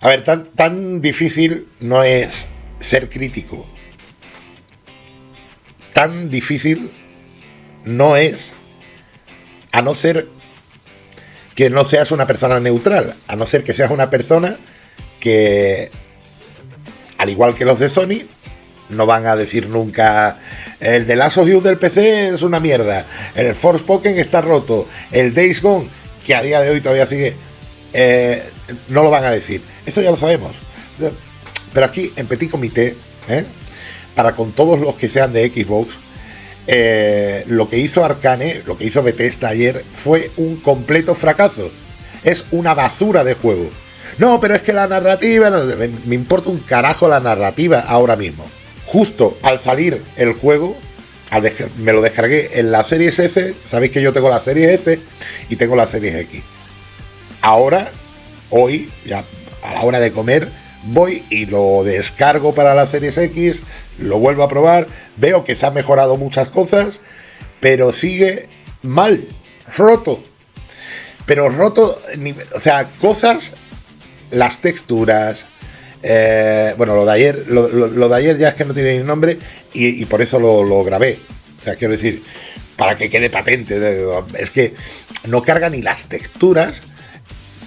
A ver, tan, tan difícil no es ser crítico. Tan difícil no es, a no ser que no seas una persona neutral, a no ser que seas una persona que, al igual que los de Sony, no van a decir nunca el de Last of del PC es una mierda, el Forspoken está roto, el Days Gone, que a día de hoy todavía sigue, eh, no lo van a decir. Eso ya lo sabemos. Pero aquí, en Petit Comité, ¿eh? para con todos los que sean de Xbox, eh, lo que hizo Arcane, lo que hizo Bethesda ayer, fue un completo fracaso. Es una basura de juego. No, pero es que la narrativa, me importa un carajo la narrativa ahora mismo. Justo al salir el juego, me lo descargué en la serie S, sabéis que yo tengo la serie S y tengo la serie X. Ahora, hoy, ya a la hora de comer, voy y lo descargo para la serie X, lo vuelvo a probar, veo que se han mejorado muchas cosas, pero sigue mal, roto. Pero roto, o sea, cosas, las texturas, eh, bueno, lo de ayer, lo, de ayer ya es que no tiene ni nombre y, por eso lo, grabé. O sea, quiero decir, para que quede patente, es que no carga ni las texturas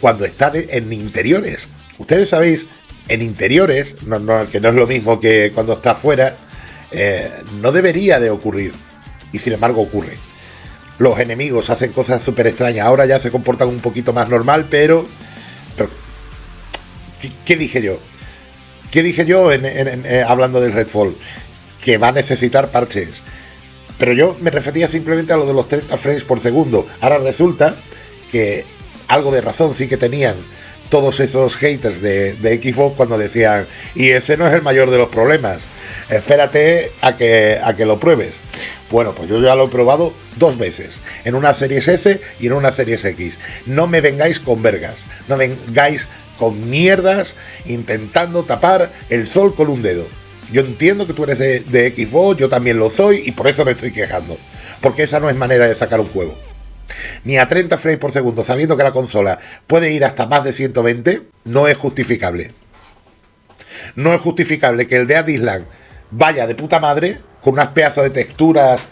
cuando está en interiores. Ustedes sabéis, en interiores, que no es lo mismo que cuando está afuera, eh, no debería de ocurrir. Y sin embargo ocurre. Los enemigos hacen cosas súper extrañas. Ahora ya se comportan un poquito más normal, pero... ¿qué, dije yo? ¿Qué dije yo en, eh, hablando del Redfall? Que va a necesitar parches. Pero yo me refería simplemente a lo de los 30 frames por segundo. Ahora resulta que algo de razón sí que tenían todos esos haters de, Xbox cuando decían, y ese no es el mayor de los problemas, espérate a que, a que lo pruebes. Bueno, pues yo ya lo he probado dos veces, en una Series S y en una Series X. No me vengáis con vergas, no vengáis con mierdas intentando tapar el sol con un dedo. Yo entiendo que tú eres de, de Xbox, yo también lo soy y por eso me estoy quejando. Porque esa no es manera de sacar un juego ni a 30 frames por segundo, sabiendo que la consola puede ir hasta más de 120, no es justificable. No es justificable que el de Adisland vaya de puta madre, con unas pedazos de texturas,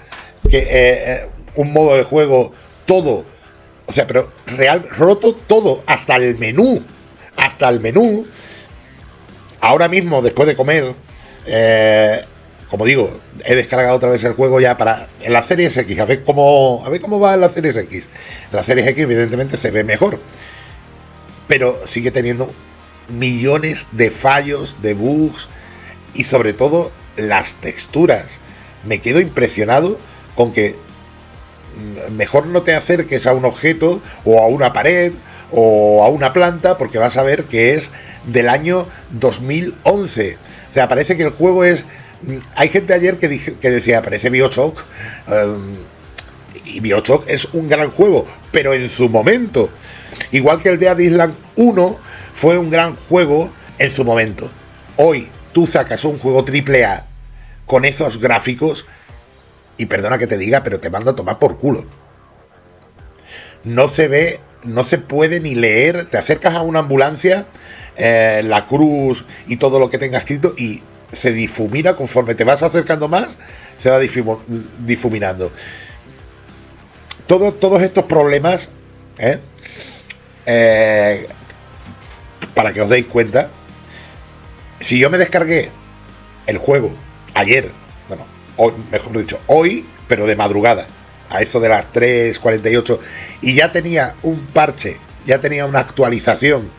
que eh, eh, un modo de juego, todo. O sea, pero real, roto todo, hasta el menú. Hasta el menú. Ahora mismo, después de comer, eh, como digo, he descargado otra vez el juego ya para en la serie X, a ver cómo, a ver cómo va en la serie X. La serie X, evidentemente, se ve mejor, pero sigue teniendo millones de fallos, de bugs y sobre todo las texturas. Me quedo impresionado con que mejor no te acerques a un objeto o a una pared o a una planta porque vas a ver que es del año 2011. O sea, parece que el juego es hay gente ayer que, que decía, parece Bioshock. Em, y Bioshock es un gran juego, pero en su momento. Igual que el de Island 1 fue un gran juego en su momento. Hoy tú sacas un juego AAA con esos gráficos y perdona que te diga, pero te mando a tomar por culo. No se ve, no se puede ni leer. Te acercas a una ambulancia, eh, la cruz y todo lo que tenga escrito y se difumina conforme te vas acercando más, se va difuminando. todos estos problemas, ¿eh? Eh, para que os deis cuenta, si yo me descargué el juego ayer, bueno, mejor dicho, hoy, pero de madrugada, a eso de las 3.48, y ya tenía un parche, ya tenía una actualización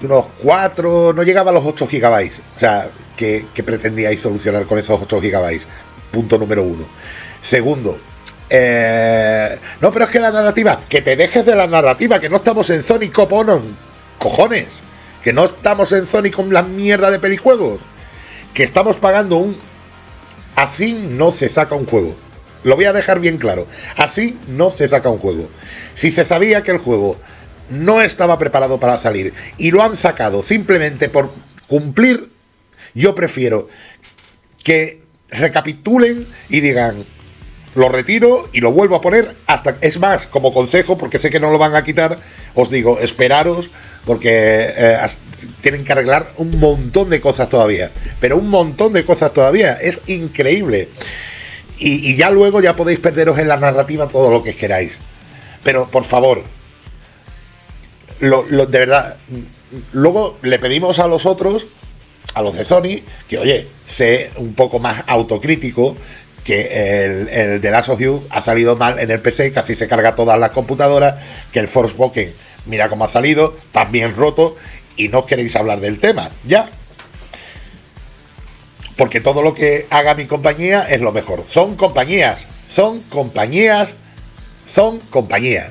de unos 4, no llegaba a los 8 gigabytes, o sea, que, pretendíais solucionar con esos 8 gigabytes. Punto número uno. Segundo, eh, no, pero es que la narrativa, que te dejes de la narrativa, que no estamos en Sony Coponon, cojones, que no estamos en Sony con la mierda de pelijuegos, que estamos pagando un... Así no se saca un juego. Lo voy a dejar bien claro. Así no se saca un juego. Si se sabía que el juego no estaba preparado para salir y lo han sacado simplemente por cumplir yo prefiero que recapitulen y digan, lo retiro y lo vuelvo a poner hasta. Es más, como consejo, porque sé que no lo van a quitar, os digo, esperaros, porque eh, tienen que arreglar un montón de cosas todavía. Pero un montón de cosas todavía. Es increíble. Y, ya luego ya podéis perderos en la narrativa todo lo que queráis. Pero por favor, de verdad, luego le pedimos a los otros, a los de Sony, que oye, sé un poco más autocrítico que el, el de Last of ha salido mal en el PC, casi se carga todas las computadoras, que el Forspoken, mira cómo ha salido, también roto, y no queréis hablar del tema, ya. Porque todo lo que haga mi compañía es lo mejor. Son compañías, son compañías, son compañías.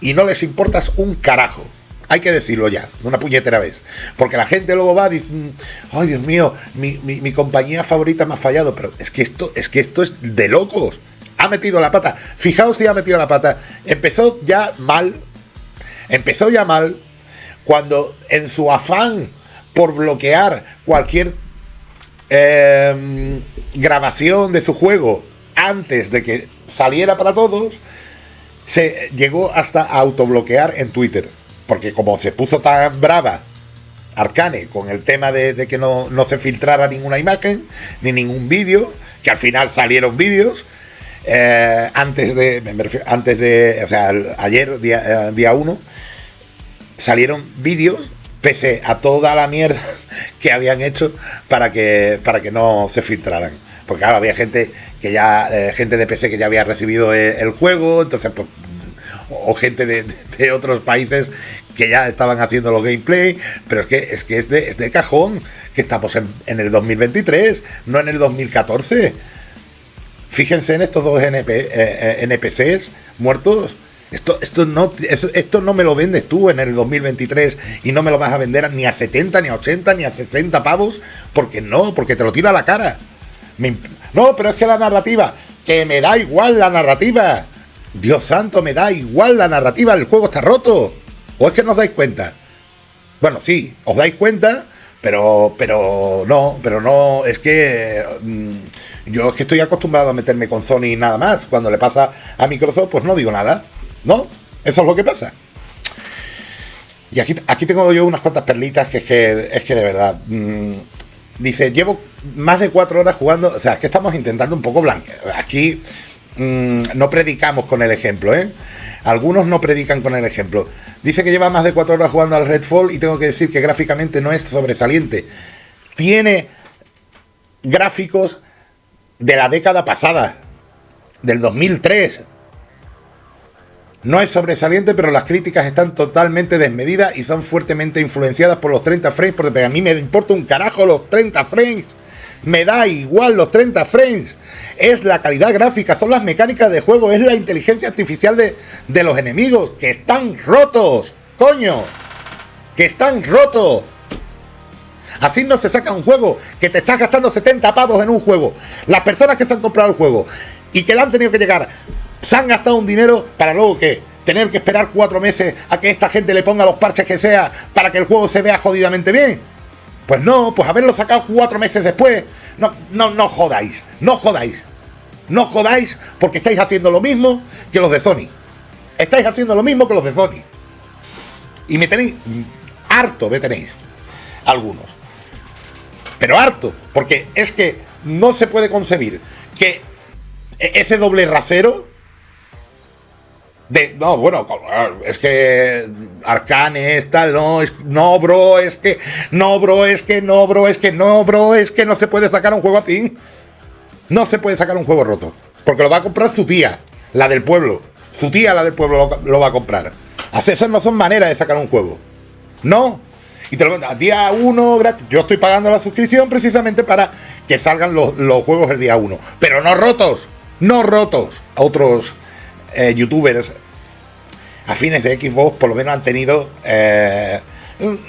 Y no les importas un carajo. Hay que decirlo ya, una puñetera vez. Porque la gente luego va y dice, mm, ay Dios mío, mi, compañía favorita me ha fallado. Pero es que esto, es que esto es de locos. Ha metido la pata. Fijaos si ha metido la pata. Empezó ya mal. Empezó ya mal cuando en su afán por bloquear cualquier em, grabación de su juego antes de que saliera para todos, se llegó hasta a autobloquear en Twitter porque como se puso tan brava Arcane con el tema de, que no, se filtrara ninguna imagen ni ningún vídeo, que al final salieron vídeos. Eh, antes de antes de o sea ayer día, 1 eh, salieron vídeos pese a toda la mierda que habían hecho para que para que no se filtraran porque claro había gente que ya eh, gente de PC que ya había recibido el, juego entonces pues o gente de, otros países que ya estaban haciendo los gameplay, pero es que es que es de, cajón, que estamos en, el 2023, no en el 2014. Fíjense en estos dos NP, eh, eh, NPCs muertos. Esto, esto, no, esto no me lo vendes tú en el 2023 y no me lo vas a vender ni a 70, ni a 80, ni a 60 pavos, porque no, porque te lo tira a la cara. no, pero es que la narrativa, que me da igual la narrativa. Dios santo, me da igual la narrativa, el juego está roto. ¿O es que no os dais cuenta? Bueno, sí, os dais cuenta, pero, pero no, pero no, es que mm, yo es que estoy acostumbrado a meterme con Sony nada más. Cuando le pasa a Microsoft, pues no digo nada. ¿No? Eso es lo que pasa. Y aquí, aquí tengo yo unas cuantas perlitas que es que, es que de verdad. Mm, dice, llevo más de cuatro horas jugando. O sea, es que estamos intentando un poco blanquear. Aquí Mm, no predicamos con el ejemplo, ¿eh? Algunos no predican con el ejemplo. Dice que lleva más de cuatro horas jugando al Redfall y tengo que decir que gráficamente no es sobresaliente. Tiene gráficos de la década pasada, del 2003. No es sobresaliente, pero las críticas están totalmente desmedidas y son fuertemente influenciadas por los 30 frames, porque a mí me importa un carajo los 30 frames. Me da igual los 30 frames. Es la calidad gráfica, son las mecánicas de juego, es la inteligencia artificial de, de los enemigos, que están rotos. Coño. Que están rotos. Así no se saca un juego que te estás gastando 70 pavos en un juego. Las personas que se han comprado el juego y que le han tenido que llegar, se han gastado un dinero para luego que tener que esperar cuatro meses a que esta gente le ponga los parches que sea para que el juego se vea jodidamente bien. Pues no, pues haberlo sacado cuatro meses después. No, no, no jodáis, no jodáis. No jodáis porque estáis haciendo lo mismo que los de Sony. Estáis haciendo lo mismo que los de Sony. Y me tenéis harto, me tenéis. Algunos. Pero harto, porque es que no se puede concebir que e-, ese doble rasero no, bueno, es que Arcane es tal, no, es, no, bro, es que, no, bro, es que, no, bro, es que, no, bro, es que no se puede sacar un juego así. No se puede sacar un juego roto. Porque lo va a comprar su tía, la del pueblo. Su tía, la del pueblo, lo, va a comprar. Así esas no son maneras de sacar un juego. No. Y te lo a día uno gratis. Yo estoy pagando la suscripción precisamente para que salgan los, juegos el día uno. Pero no rotos. No rotos. A otros eh, youtubers afines de Xbox por lo menos han tenido, eh,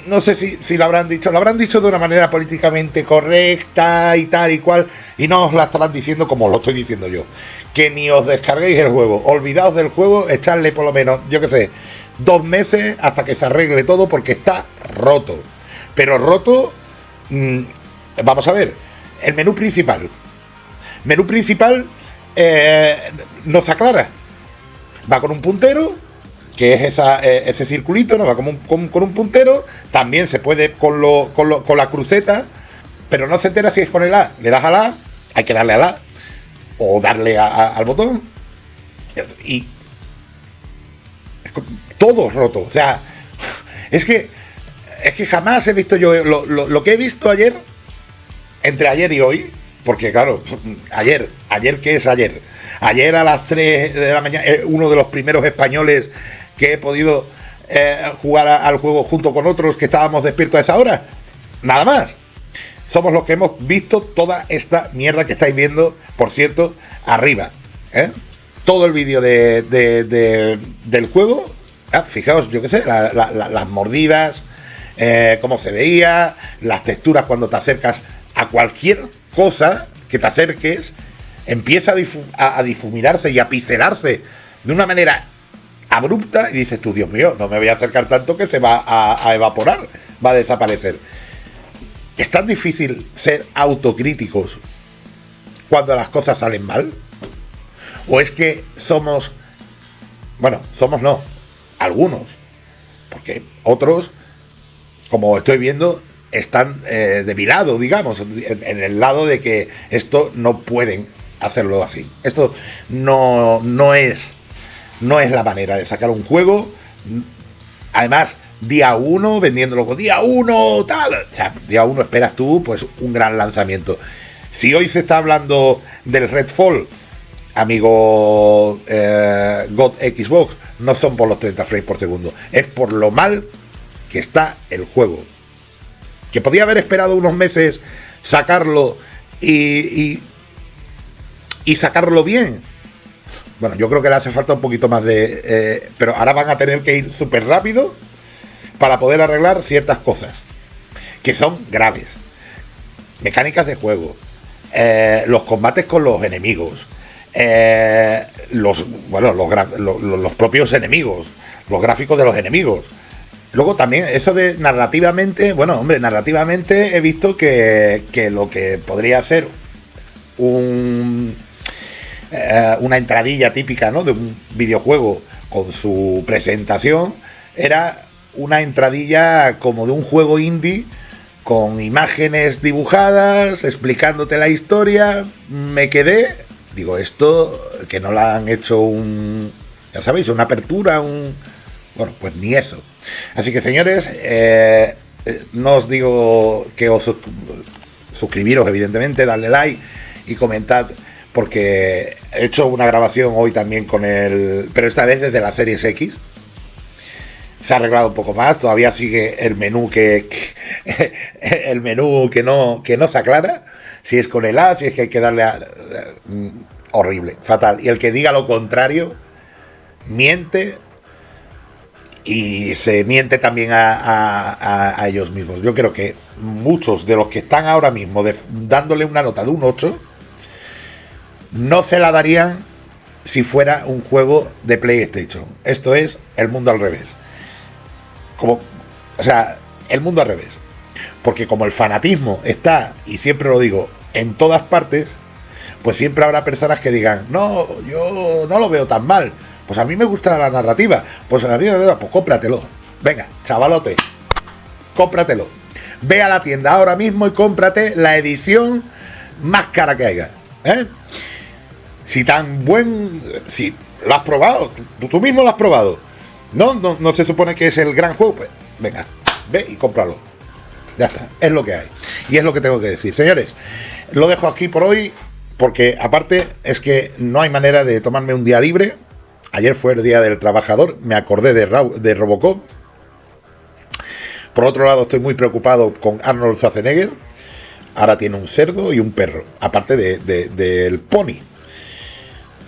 no sé si, lo habrán dicho, lo habrán dicho de una manera políticamente correcta y tal y cual, y no os la estarán diciendo como lo estoy diciendo yo. Que ni os descarguéis el juego, olvidaos del juego, echarle por lo menos, yo qué sé, dos meses hasta que se arregle todo porque está roto. Pero roto, mm, vamos a ver, el menú principal. Menú principal eh, no se aclara. Va con un puntero, que es eh, ese circulito, ¿no? Va como con, un puntero. También se puede con, lo, con, la cruceta, pero no se entera si es con el A. Le das A, hay que darle A, o darle al botón. Y todo roto. O sea, es que, es que jamás he visto yo lo, lo que he visto ayer, entre ayer y hoy, porque claro, ayer, ayer ¿qué es ayer? Ayer a las 3 de la mañana, eh, uno de los primeros españoles que he podido eh, jugar al juego junto con otros que estábamos despiertos a esa hora. Nada más. Somos los que hemos visto toda esta mierda que estáis viendo, por cierto, arriba. ¿eh? Todo el vídeo de, del juego. Ah, fijaos, yo qué sé, las mordidas, cómo se veía, las texturas cuando te acercas a cualquier cosa que te acerques empieza a, difuminarse y a picelarse de una manera abrupta y dices tú, Dios mío, no me voy a acercar tanto que se va a, evaporar, va a desaparecer. ¿Es tan difícil ser autocríticos cuando las cosas salen mal? ¿O es que somos, bueno, somos no, algunos, porque otros, como estoy viendo, están eh, de mi lado, digamos, en, el lado de que esto no pueden hacerlo así. Esto no, no, es, no es la manera de sacar un juego. Además, día uno, vendiéndolo con día uno, tal. O sea, día uno esperas tú, pues, un gran lanzamiento. Si hoy se está hablando del Redfall, amigo eh, God Xbox, no son por los 30 frames por segundo, es por lo mal que está el juego que podía haber esperado unos meses sacarlo y, y, sacarlo bien. Bueno, yo creo que le hace falta un poquito más de... Eh, pero ahora van a tener que ir súper rápido para poder arreglar ciertas cosas que son graves. Mecánicas de juego, eh, los combates con los enemigos, eh, los, bueno, los propios enemigos, los gráficos de los enemigos. Luego también, eso de narrativamente, bueno, hombre, narrativamente he visto que, lo que podría ser un, eh, una entradilla típica ¿no? de un videojuego con su presentación era una entradilla como de un juego indie con imágenes dibujadas, explicándote la historia. Me quedé, digo, esto que no la han hecho un, ya sabéis, una apertura, un bueno, pues ni eso. Así que señores, eh, eh, no os digo que os suscribiros, evidentemente, darle like y comentad, porque he hecho una grabación hoy también con el. Pero esta vez desde la Series X. Se ha arreglado un poco más, todavía sigue el menú que, el menú que no, que no se aclara. Si es con el A, si es que hay que darle a, mm, horrible, fatal. Y el que diga lo contrario, miente y se miente también a, ellos mismos. Yo creo que muchos de los que están ahora mismo dándole una nota de un 8 no se la darían si fuera un juego de PlayStation. Esto es el mundo al revés. Como, o sea, el mundo al revés. Porque como el fanatismo está, y siempre lo digo, en todas partes, pues siempre habrá personas que digan, no, yo no lo veo tan mal pues a mí me gusta la narrativa. Pues a mí me gusta, pues cómpratelo. Venga, chavalote, cómpratelo. Ve a la tienda ahora mismo y cómprate la edición más cara que haya. ¿eh? Si tan buen. Si lo has probado, tú, mismo lo has probado. ¿No? ¿No? se supone que es el gran juego. Pues venga, ve y cómpralo. Ya está, es lo que hay. Y es lo que tengo que decir. Señores, lo dejo aquí por hoy. Porque aparte es que no hay manera de tomarme un día libre Ayer fue el Día del Trabajador, me acordé de, de Robocop. Por otro lado, estoy muy preocupado con Arnold Schwarzenegger. Ahora tiene un cerdo y un perro, aparte del pony.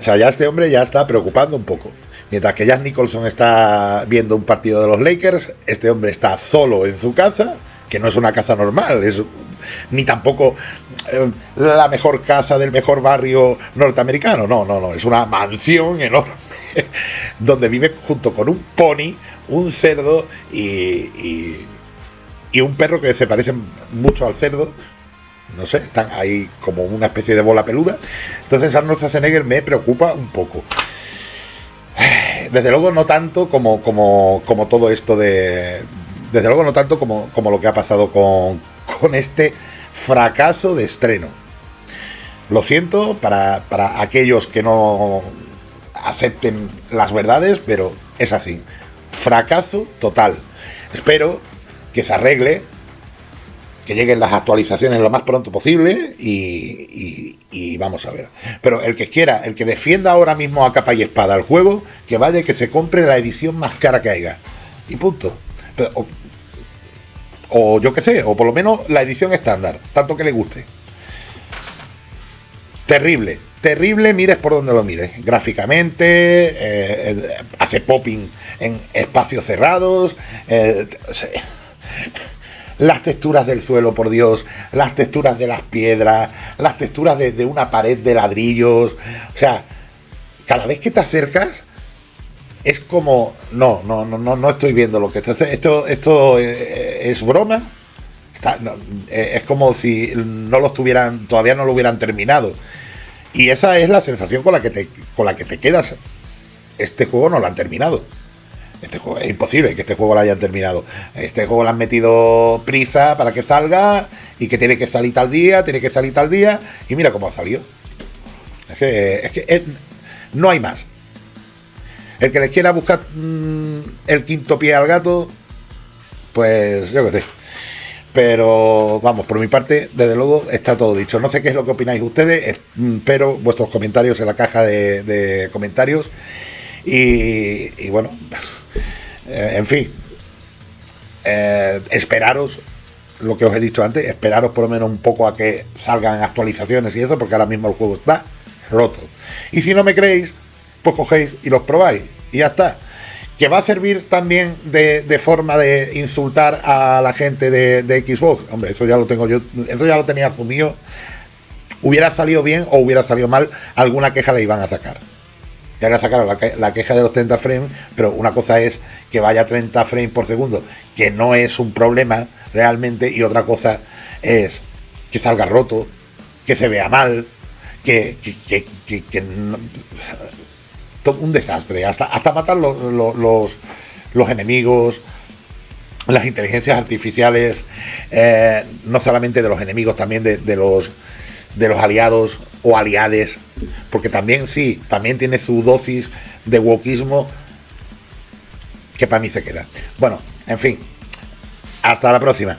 O sea, ya este hombre ya está preocupando un poco. Mientras que Jack Nicholson está viendo un partido de los Lakers, este hombre está solo en su casa, que no es una casa normal, es ni tampoco eh, la mejor casa del mejor barrio norteamericano, no, no, no, es una mansión enorme donde vive junto con un pony, un cerdo y, y, un perro que se parece mucho al cerdo. No sé, están ahí como una especie de bola peluda. Entonces Arnold Schwarzenegger me preocupa un poco. Desde luego no tanto como, como, como todo esto de... Desde luego no tanto como, como lo que ha pasado con, con este fracaso de estreno. Lo siento para, para aquellos que no acepten las verdades, pero es así. Fracaso total. Espero que se arregle que lleguen las actualizaciones lo más pronto posible y, vamos a ver. Pero el que quiera, el que defienda ahora mismo a capa y espada el juego, que vaya y que se compre la edición más cara que haya. Y punto. o, yo qué sé, o por lo menos la edición estándar, tanto que le guste. Terrible, terrible, mires por donde lo mires. Gráficamente, eh, hace popping en espacios cerrados. Eh, las texturas del suelo, por Dios, las texturas de las piedras, las texturas de, una pared de ladrillos. O sea, cada vez que te acercas, es como, no, no, no, no, no estoy viendo lo que esto, esto, esto eh, es broma. Eh, es como si no lo tuvieran, todavía no lo hubieran terminado. Y esa es la sensación con la que te, con la que te quedas. Este juego no lo han terminado. Este es imposible que este juego lo hayan terminado. Este juego le han metido prisa para que salga y que tiene que salir tal día, tiene que salir tal día. Y mira cómo ha salido. Es que, es que no hay más. El que les quiera buscar mm, el quinto pie al gato, pues yo qué sé. Pero vamos, por mi parte, desde luego está todo dicho. No sé qué es lo que opináis ustedes, espero vuestros comentarios en la caja de, comentarios. y bueno, eh, en fin, eh, esperaros lo que os he dicho antes, esperaros por lo menos un poco a que salgan actualizaciones y eso, porque ahora mismo el juego está roto. Y si no me creéis, pues cogéis y los probáis y ya está. Que va a servir también de, forma de insultar a la gente de, Xbox. Hombre, eso ya lo tengo yo, eso ya lo tenía asumido. Hubiera salido bien o hubiera salido mal, alguna queja le iban a sacar ya le la, queja de los 30 frames, pero una cosa es que vaya a 30 frames por segundo, que no es un problema realmente, y otra cosa es que salga roto, que se vea mal, que, que, un desastre, hasta, hasta matar los, los, enemigos, las inteligencias artificiales, eh, no solamente de los enemigos, también de los de los aliados o aliades, porque también sí, también tiene su dosis de wokismo que para mí se queda. Bueno, en fin, hasta la próxima.